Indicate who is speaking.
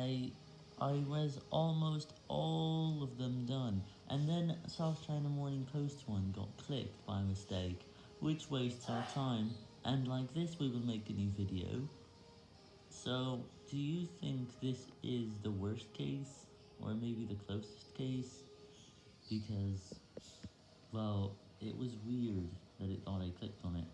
Speaker 1: I I was almost all of them done, and then South China Morning Post one got clicked by mistake, which wastes our time, and like this we will make a new video. So, do you think this is the worst case, or maybe the closest case? Because, well, it was weird that it thought I clicked on it.